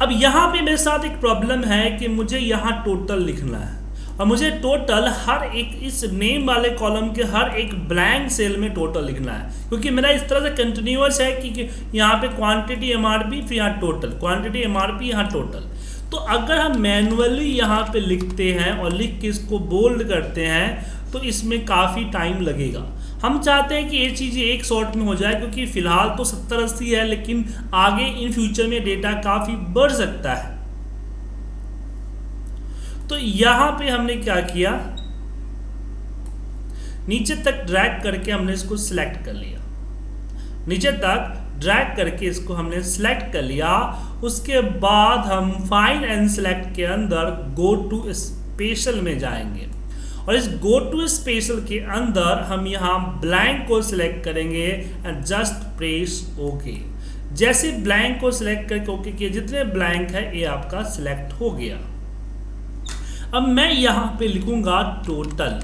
अब यहाँ पे मेरे साथ एक प्रॉब्लम है कि मुझे यहाँ टोटल लिखना है। और मुझे टोटल हर एक इस नेम वाले कॉलम के हर एक ब्लैंक सेल में टोटल लिखना है। क्योंकि मेरा इस तरह से कंटिन्यूस है कि, कि यहाँ पे क्वांटिटी एमआरपी फिर यहाँ टोटल क्वांटिटी एमआरपी यहाँ टोटल तो अगर हम मैनुअली यहाँ पे लिखते हैं और लिख के इसको बोल्ड करते हैं तो इसमें काफ़ी टाइम लगेगा। हम चाहते हैं कि ये चीज़ें एक शॉट में हो जाए, क्योंकि फ़िलहाल तो सत्तर अस्सी है, लेकिन आगे इन फ्यूचर में डेटा काफ़ी बढ़ सकता है। तो यहाँ पे हमने क्या किया? नीचे तक ड्रैग करके हमने इसको सिलेक्ट कर लिया। नीचे तक ड्रैग करके इसको हमने सिलेक्ट कर लिया। उसके बाद हम फाइन एंड सिलेक्ट के अंदर गो टू स्पेशल में जाएँगे। और इस गो टू स्पेशल के अंदर हम यहाँ ब्लैंक को सिलेक्ट करेंगे एंड जस्ट प्रेस ओके जैसे ब्लैंक को सिलेक्ट करके ओके किए जितने ब्लैंक है, ये आपका सिलेक्ट हो गया। अब मैं यहाँ पे लिखूँगा टोटल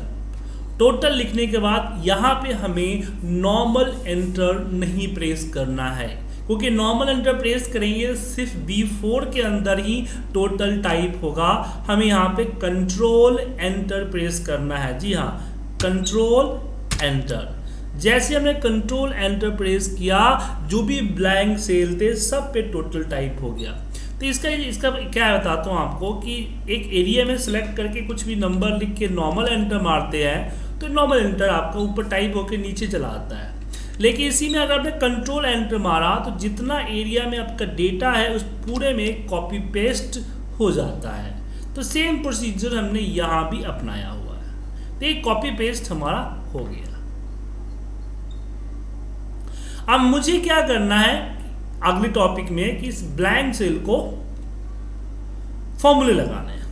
टोटल लिखने के बाद यहाँ पे हमें नॉर्मल एंटर नहीं प्रेस करना है। क्योंकि नॉर्मल एंटर प्रेस करेंगे, सिर्फ़ बी फोर के अंदर ही टोटल टाइप होगा। हमें यहाँ पे कंट्रोल एंटर प्रेस करना है। जी हाँ कंट्रोल एंटर जैसे हमने कंट्रोल एंटर प्रेस किया, जो भी ब्लैंक सेल थे, सब पे टोटल टाइप हो गया। तो इसका इसका क्या बताता हूँ आपको कि एक एरिया में सेलेक्ट करके कुछ भी नंबर लिख के नॉर्मल एंटर मारते हैं तो नॉर्मल एंटर आपका ऊपर टाइप होकर नीचे चला आता है। लेकिन इसी में अगर आपने कंट्रोल एंटर मारा तो जितना एरिया में आपका डेटा है, उस पूरे में कॉपी पेस्ट हो जाता है। तो सेम प्रोसीजर हमने यहाँ भी अपनाया हुआ है। तो एक कॉपी पेस्ट हमारा हो गया। अब मुझे क्या करना है अगले टॉपिक में कि इस ब्लैंक सेल को फॉर्मूले लगाने हैं।